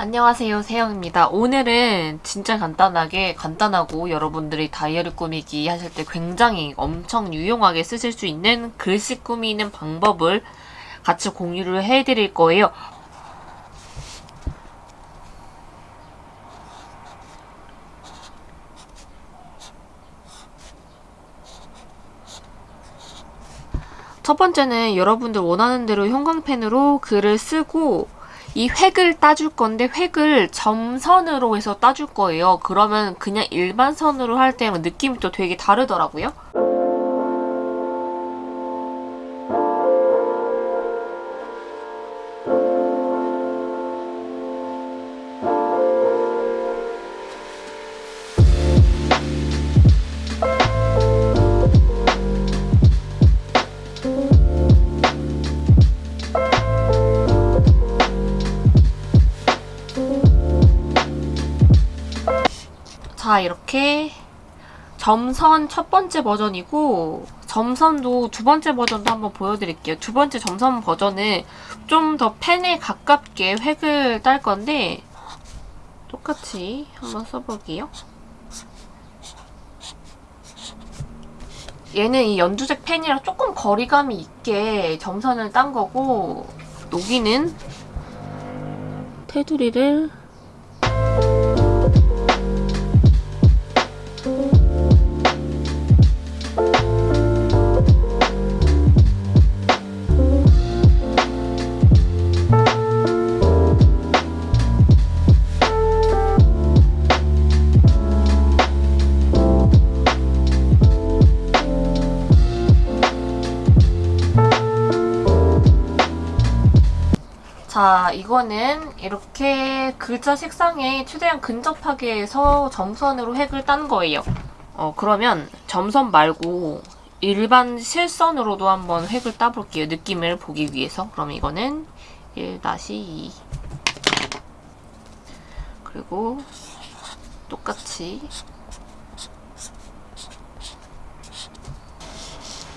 안녕하세요 세영입니다. 오늘은 진짜 간단하게 간단하고 여러분들이 다이어리 꾸미기 하실 때 굉장히 엄청 유용하게 쓰실 수 있는 글씨 꾸미는 방법을 같이 공유를 해드릴 거예요. 첫 번째는 여러분들 원하는 대로 형광펜으로 글을 쓰고 이 획을 따줄 건데 획을 점선으로 해서 따줄 거예요. 그러면 그냥 일반 선으로 할 때랑 느낌이 또 되게 다르더라고요. 점선 첫 번째 버전이고 점선도 두 번째 버전도 한번 보여드릴게요. 두 번째 점선 버전은 좀 더 펜에 가깝게 획을 딸 건데 똑같이 한번 써볼게요. 얘는 이 연두색 펜이랑 조금 거리감이 있게 점선을 딴 거고 여기는 테두리를 이거는 이렇게 글자 색상에 최대한 근접하게 해서 점선으로 획을 딴 거예요. 어, 그러면 점선 말고 일반 실선으로도 한번 획을 따볼게요. 느낌을 보기 위해서. 그럼 이거는 1-2 그리고 똑같이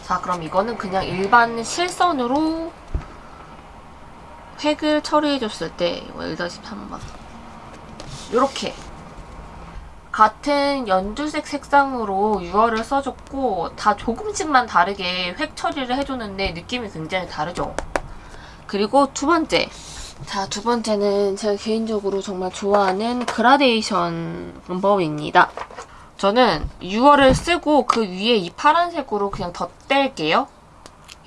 자, 그럼 이거는 그냥 일반 실선으로 획을 처리해줬을 때 이거 1-3번 이렇게 같은 연두색 색상으로 유화를 써줬고 다 조금씩만 다르게 획 처리를 해줬는데 느낌이 굉장히 다르죠? 그리고 두 번째 자, 두 번째는 제가 개인적으로 정말 좋아하는 그라데이션 방법입니다. 저는 6월을 쓰고 그 위에 이 파란색으로 그냥 덧댈게요.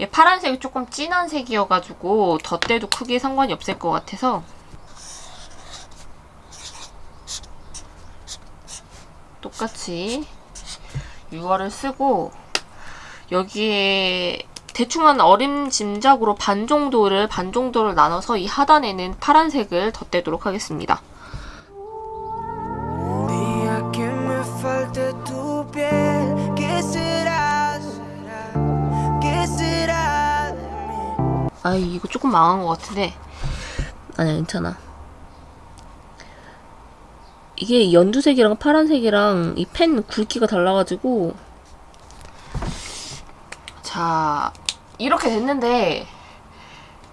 얘 파란색이 조금 진한 색이어가지고 덧대도 크게 상관이 없을 것 같아서 똑같이 6월을 쓰고 여기에 대충 한 어림짐작으로 반 정도를 반 정도를 나눠서 이 하단에는 파란색을 덧대도록 하겠습니다. 아 이거 조금 망한 것 같은데. 아니야 괜찮아. 이게 연두색이랑 파란색이랑 이 펜 굵기가 달라가지고. 자 이렇게 됐는데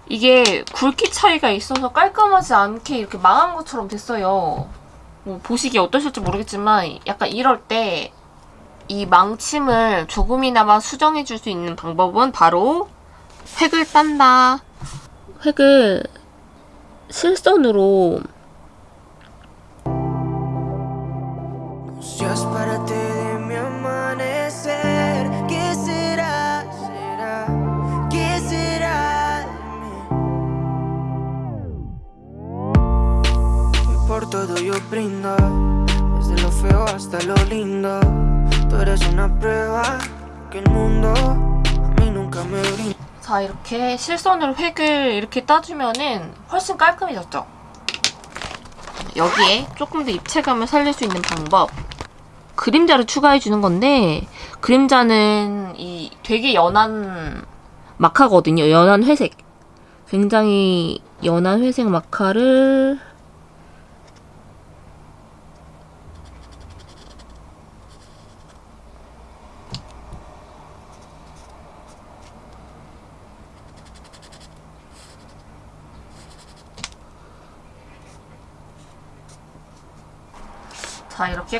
이게 굵기 차이가 있어서 깔끔하지 않게 이렇게 망한 것처럼 됐어요. 뭐 보시기에 어떠실지 모르겠지만 약간 이럴 때 이 망침을 조금이나마 수정해 줄 수 있는 방법은 바로 획을 딴다. 획을 실선으로 Si es para ti de mi amanecer, ¿qué será? ¿Será? ¿Qué será de mí? Y por todo yo brindo, desde lo feo hasta lo lindo. Tú eres una prueba que el mundo a mí nunca me brinda. 자 이렇게 실선으로 획을 이렇게 따주면은 훨씬 깔끔해졌죠? 여기에 조금 더 입체감을 살릴 수 있는 방법 그림자를 추가해주는 건데 그림자는 이 되게 연한 마카거든요. 연한 회색 굉장히 연한 회색 마카를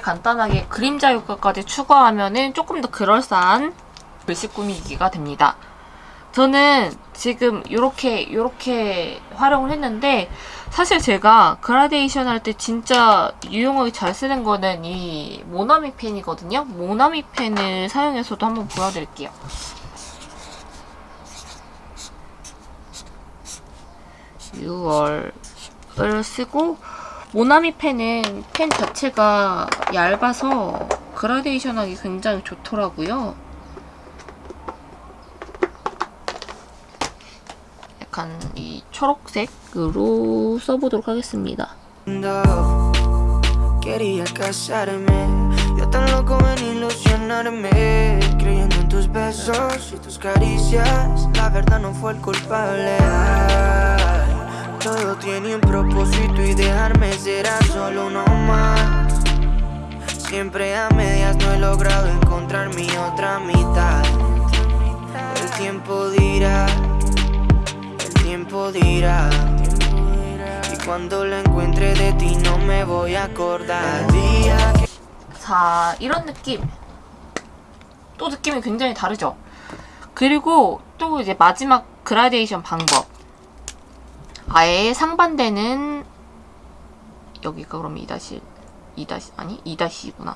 간단하게 그림자 효과까지 추가하면은 조금 더 그럴싸한 글씨 꾸미기가 됩니다. 저는 지금 이렇게 이렇게 활용을 했는데 사실 제가 그라데이션 할 때 진짜 유용하게 잘 쓰는 거는 이 모나미 펜이거든요. 모나미 펜을 사용해서도 한번 보여드릴게요. 유월을 쓰고 모나미 펜은 펜 자체가 얇아서 그라데이션 하기 굉장히 좋더라고요. 약간 이 초록색으로 써보도록 하겠습니다. todo tiene un propósito y dejarme será solo uno más. Siempre a medias no he logrado encontrar mi otra mitad. El tiempo dirá, el tiempo dirá. Y cuando la encuentre de ti no me voy a acordar. El día que 자, 이런 느낌. 또 느낌이 굉장히 다르죠? 그리고 또 이제 마지막 그라데이션 방법. 아예 상반되는 여기가 그럼 2다시 2다시 아니 2다시구나.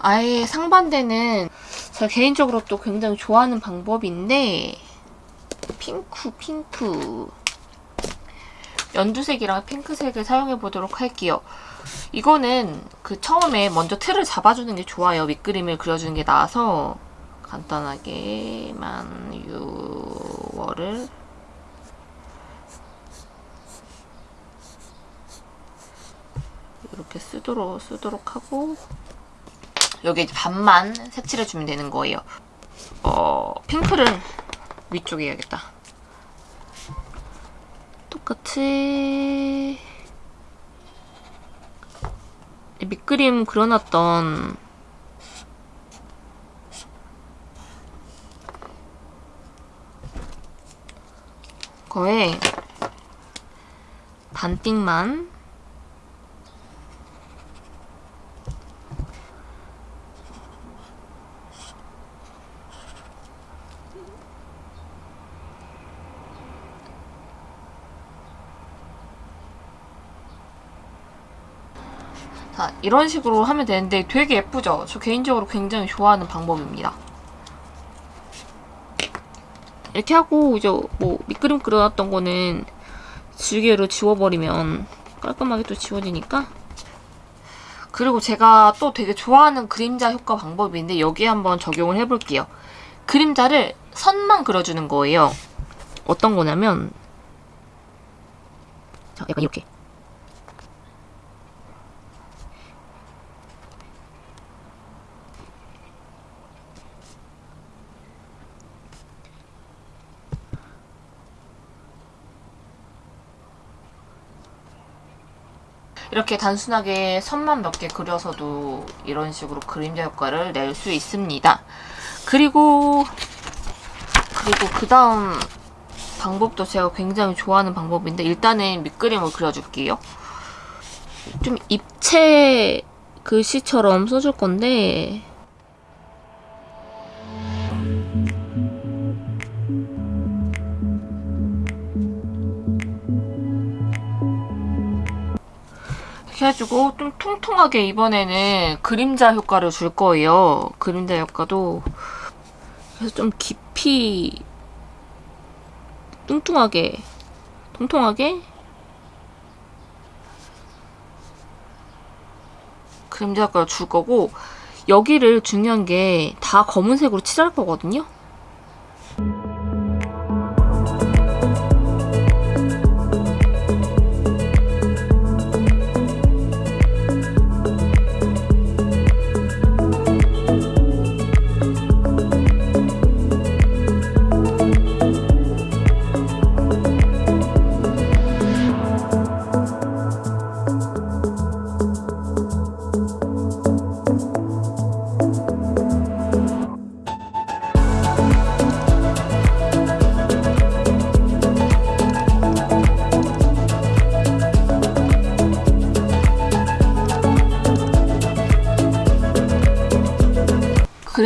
아예 상반되는 제가 개인적으로 또 굉장히 좋아하는 방법인데 핑크 핑크 연두색이랑 핑크색을 사용해 보도록 할게요. 이거는 그 처음에 먼저 틀을 잡아주는 게 좋아요. 밑그림을 그려주는 게 나아서 간단하게만 6월을 이렇게 쓰도록 쓰도록 하고 여기 이제 반만 색칠해 주면 되는 거예요. 어 핑크를 위쪽에 해야겠다. 똑같이 밑그림 그려놨던 거에 반띵만 자, 이런 식으로 하면 되는데 되게 예쁘죠? 저 개인적으로 굉장히 좋아하는 방법입니다. 이렇게 하고 이제 뭐 밑그림 그려놨던 거는 지우개로 지워버리면 깔끔하게 또 지워지니까 그리고 제가 또 되게 좋아하는 그림자 효과 방법인데 여기에 한번 적용을 해볼게요. 그림자를 선만 그려주는 거예요. 어떤 거냐면 자, 약간 이렇게 이렇게 단순하게 선만 몇 개 그려서도 이런 식으로 그림자 효과를 낼 수 있습니다. 그리고 그리고 그 다음 방법도 제가 굉장히 좋아하는 방법인데 일단은 밑그림을 그려줄게요. 좀 입체 글씨처럼 써줄 건데 이렇게 해주고 좀 통통하게 이번에는 그림자 효과를 줄 거예요. 그림자 효과도 그래서 좀 깊이 뚱뚱하게 통통하게 그림자 효과를 줄 거고 여기를 중요한 게 다 검은색으로 칠할 거거든요.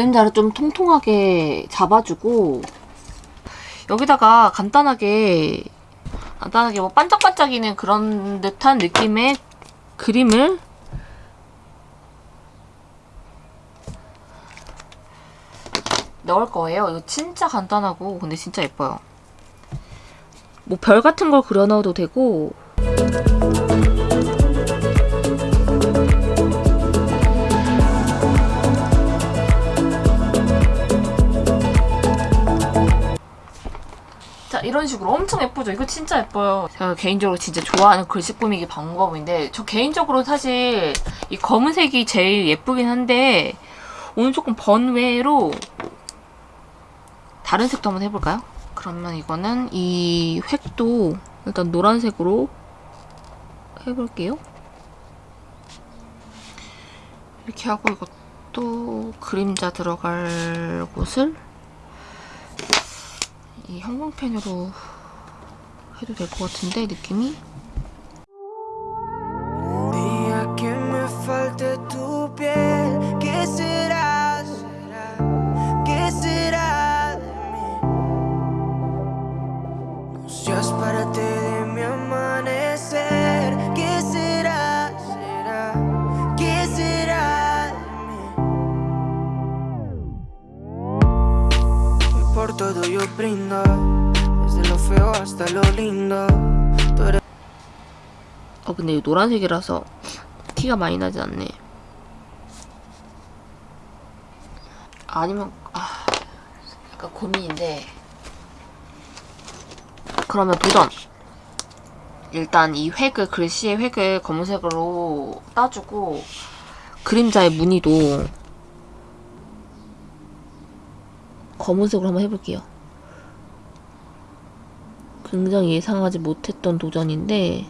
그림자를 좀 통통하게 잡아주고 여기다가 간단하게 간단하게 뭐 반짝반짝이는 그런 듯한 느낌의 그림을 넣을 거예요. 이거 진짜 간단하고 근데 진짜 예뻐요. 뭐 별 같은 걸 그려 넣어도 되고 이런 식으로 엄청 예쁘죠? 이거 진짜 예뻐요. 제가 개인적으로 진짜 좋아하는 글씨 꾸미기 방법인데 저 개인적으로 사실 이 검은색이 제일 예쁘긴 한데 오늘 조금 번외로 다른 색도 한번 해볼까요? 그러면 이거는 이 획도 일단 노란색으로 해볼게요. 이렇게 하고 이것도 그림자 들어갈 곳을 이 형광펜으로 해도 될 것 같은데 느낌이 lo feo hasta lo lindo. 어 근데 이 노란색이라서 티가 많이 나지 않네. 아니면 아 약간 고민인데. 그러면 도전. 일단 이 획을 글씨의 획을 검은색으로 따주고 그림자의 무늬도 검은색으로 한번 해볼게요 굉장히 예상하지 못했던 도전인데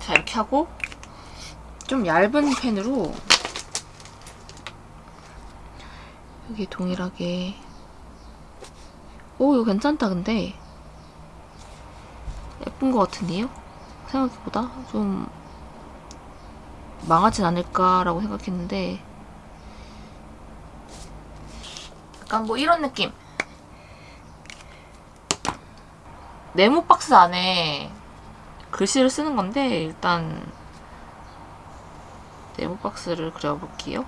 자 이렇게 하고 좀 얇은 펜으로 여기 동일하게 오 이거 괜찮다 근데 예쁜 것 같은데요? 생각보다 좀 망하진 않을까라고 생각했는데 약간 뭐 이런 느낌 네모 박스 안에 글씨를 쓰는 건데 일단 네모 박스를 그려볼게요.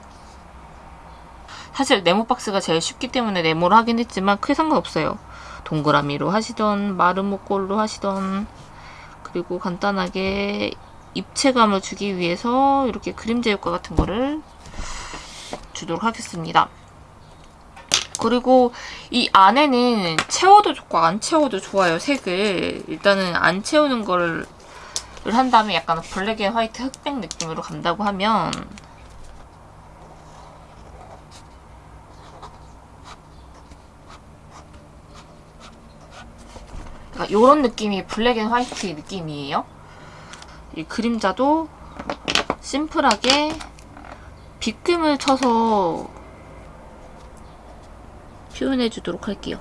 사실 네모 박스가 제일 쉽기 때문에 네모를 하긴 했지만 크게 상관없어요. 동그라미로 하시던 목골로 하시던 그리고 간단하게 입체감을 주기 위해서 이렇게 그림자 효과 같은 거를 주도록 하겠습니다. 그리고 이 안에는 채워도 좋고 안 채워도 좋아요 색을 일단은 안 채우는 거를 한 다음에 약간 black and white 흑백 느낌으로 간다고 하면 그러니까 이런 느낌이 black and white 느낌이에요 이 그림자도 심플하게 빗금을 쳐서 표현해 주도록 할게요.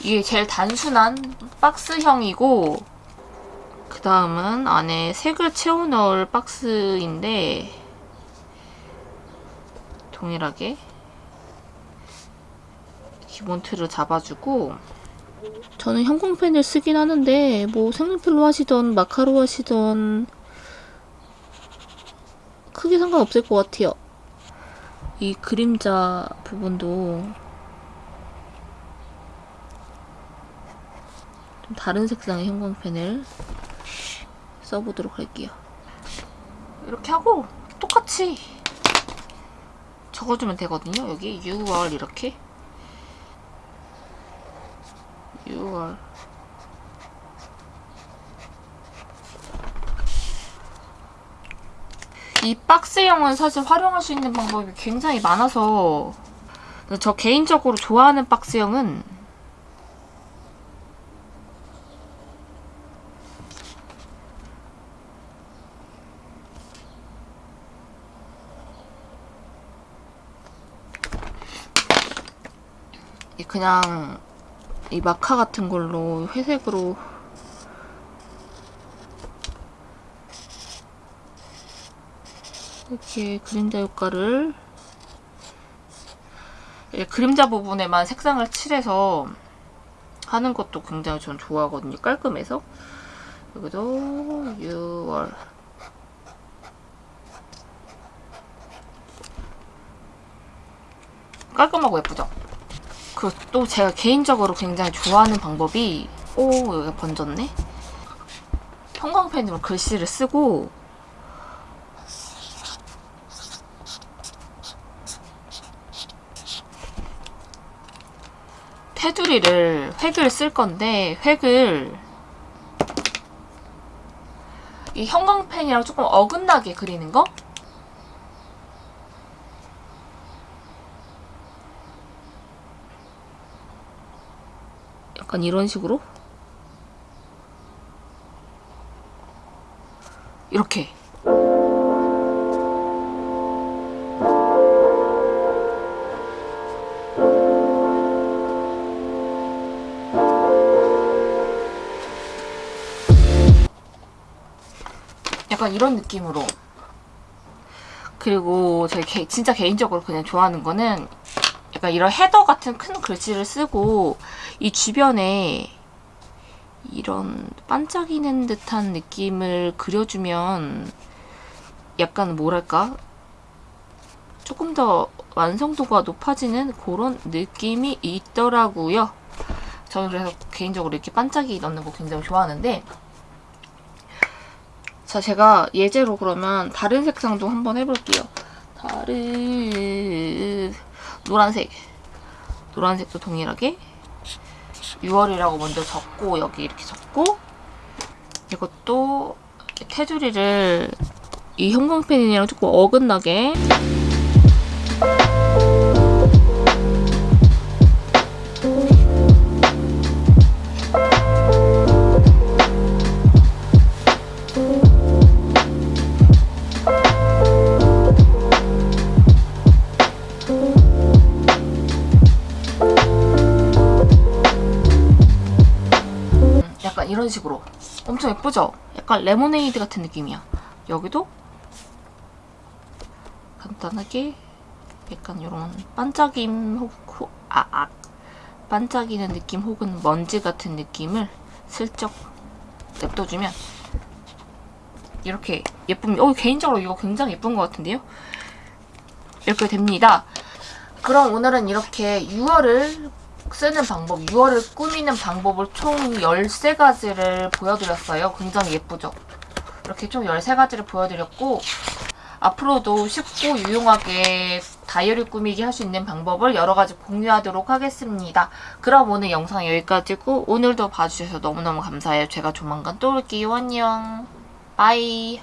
이게 제일 단순한 박스형이고 그 다음은 안에 색을 채워 넣을 박스인데 동일하게 기본 틀을 잡아주고 저는 형광펜을 쓰긴 하는데 뭐 색연필로 하시던 마카로 하시던 크게 상관없을 것 같아요. 이 그림자 부분도 좀 다른 색상의 형광펜을 써보도록 할게요. 이렇게 하고 똑같이 적어주면 되거든요. 여기 6월 이렇게 6월 이 박스형은 사실 활용할 수 있는 방법이 굉장히 많아서 저 개인적으로 좋아하는 박스형은 그냥 이 마카 같은 걸로 회색으로 이렇게 그림자 효과를 이 그림자 부분에만 색상을 칠해서 하는 것도 굉장히 전 좋아하거든요. 깔끔해서. 여기도 6월 깔끔하고 예쁘죠? 그리고 또 제가 개인적으로 굉장히 좋아하는 방법이 오 여기가 번졌네? 형광펜으로 글씨를 쓰고 테두리를 획을 쓸 건데 획을 이 형광펜이랑 조금 어긋나게 그리는 거? 약간 이런 식으로? 이렇게. 약간 이런 느낌으로. 그리고 제 개, 진짜 개인적으로 그냥 좋아하는 거는 약간 이런 헤더 같은 큰 글씨를 쓰고 이 주변에 이런 반짝이는 듯한 느낌을 그려주면 약간 뭐랄까 조금 더 완성도가 높아지는 그런 느낌이 있더라고요. 저는 그래서 개인적으로 이렇게 반짝이 넣는 거 굉장히 좋아하는데 자 제가 예제로 그러면 다른 색상도 한번 해볼게요. 다른 노란색. 노란색도 동일하게. 6월이라고 먼저 적고 여기 이렇게 적고. 이것도 테두리를 이 형광펜이랑 조금 어긋나게 레모네이드 같은 느낌이야. 여기도 간단하게 약간 이런 반짝임 혹, 혹 아, 아, 반짝이는 느낌 혹은 먼지 같은 느낌을 슬쩍 냅둬주면 이렇게 예쁨. 어 개인적으로 이거 굉장히 예쁜 것 같은데요? 이렇게 됩니다. 그럼 오늘은 이렇게 6월을 쓰는 방법, 6월을 꾸미는 방법을 총 13가지를 보여드렸어요. 굉장히 예쁘죠? 이렇게 총 13가지를 보여드렸고 앞으로도 쉽고 유용하게 다이어리 꾸미기 할 수 있는 방법을 여러 가지 공유하도록 하겠습니다. 그럼 오늘 영상 여기까지고 오늘도 봐주셔서 너무너무 감사해요. 제가 조만간 또 올게요. 안녕. Bye.